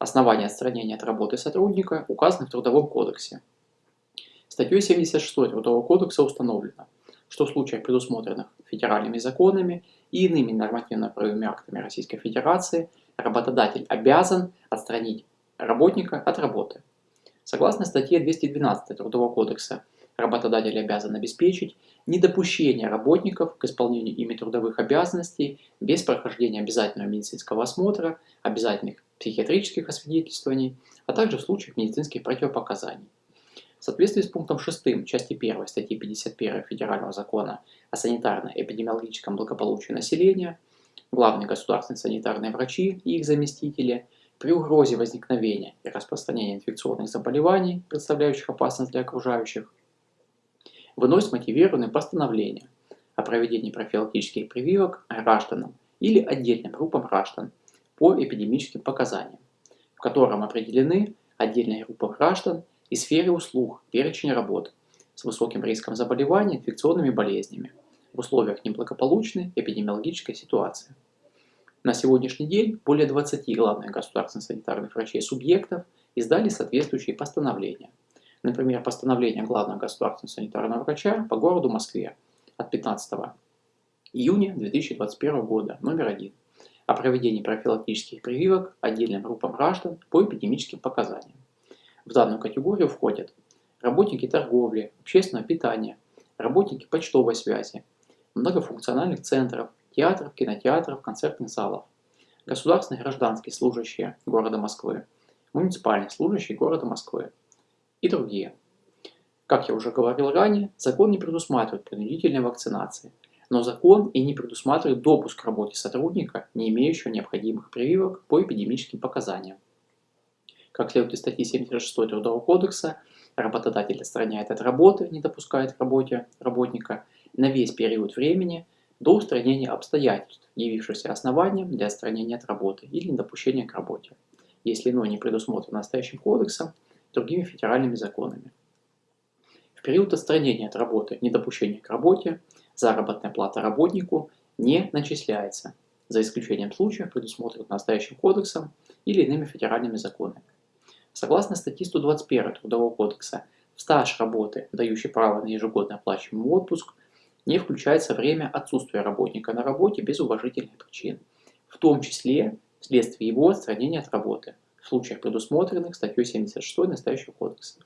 Основания отстранения от работы сотрудника указаны в Трудовом кодексе. Статьей 76 Трудового кодекса установлено, что в случаях, предусмотренных федеральными законами и иными нормативно-правовыми актами Российской Федерации, работодатель обязан отстранить работника от работы. Согласно статье 212 Трудового кодекса, работодатель обязан обеспечить недопущение работников к исполнению ими трудовых обязанностей без прохождения обязательного медицинского осмотра, обязательных психиатрических освидетельствований, а также в случаях медицинских противопоказаний. В соответствии с пунктом 6 части 1 статьи 51 Федерального закона о санитарно-эпидемиологическом благополучии населения, главные государственные санитарные врачи и их заместители при угрозе возникновения и распространения инфекционных заболеваний, представляющих опасность для окружающих, выносит мотивированное постановление о проведении профилактических прививок гражданам или отдельным группам граждан по эпидемическим показаниям, в котором определены отдельные группы граждан и сферы услуг, перечень работ с высоким риском заболевания инфекционными болезнями в условиях неблагополучной эпидемиологической ситуации. На сегодняшний день более 20 главных государственных санитарных врачей субъектов издали соответствующие постановления. Например, постановление главного государственного санитарного врача по городу Москве от 15 июня 2021 года, номер один, о проведении профилактических прививок отдельным группам граждан по эпидемическим показаниям. В данную категорию входят работники торговли, общественного питания, работники почтовой связи, многофункциональных центров, театров, кинотеатров, концертных залов, государственные гражданские служащие города Москвы, муниципальные служащие города Москвы, и другие. Как я уже говорил ранее, закон не предусматривает принудительной вакцинации, но закон и не предусматривает допуск к работе сотрудника, не имеющего необходимых прививок по эпидемическим показаниям. Как следует из статьи 76 Трудового кодекса, работодатель отстраняет от работы, не допускает к работе работника на весь период времени до устранения обстоятельств, явившихся основанием для отстранения от работы или недопущения к работе, если иное не предусмотрено настоящим кодексом другими федеральными законами. В период отстранения от работы, недопущения к работе, заработная плата работнику не начисляется, за исключением случаев, предусмотренных настоящим кодексом или иными федеральными законами. Согласно статье 121 Трудового кодекса, в стаж работы, дающий право на ежегодный оплачиваемый отпуск, не включается время отсутствия работника на работе без уважительных причин, в том числе вследствие его отстранения от работы, в случаях, предусмотренных статьей 76 настоящего кодекса.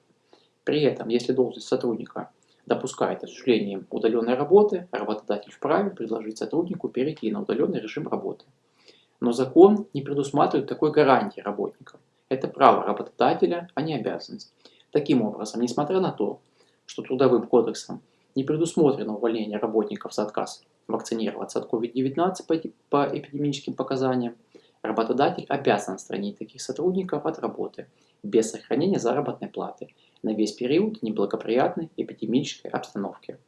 При этом, если должность сотрудника допускает осуществление удаленной работы, работодатель вправе предложить сотруднику перейти на удаленный режим работы. Но закон не предусматривает такой гарантии работникам. Это право работодателя, а не обязанность. Таким образом, несмотря на то, что Трудовым кодексом не предусмотрено увольнение работников за отказ вакцинироваться от COVID-19 по эпидемическим показаниям, Работодатель обязан отстранить таких сотрудников от работы без сохранения заработной платы на весь период неблагоприятной эпидемической обстановки.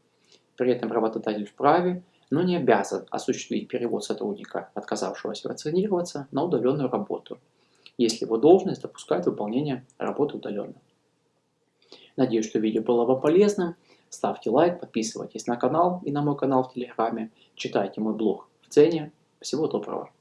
При этом работодатель вправе, но не обязан осуществить перевод сотрудника, отказавшегося вакцинироваться, на удаленную работу, если его должность допускает выполнение работы удаленно. Надеюсь, что видео было вам полезным. Ставьте лайк, подписывайтесь на канал и на мой канал в Телеграме, читайте мой блог в цене. Всего доброго!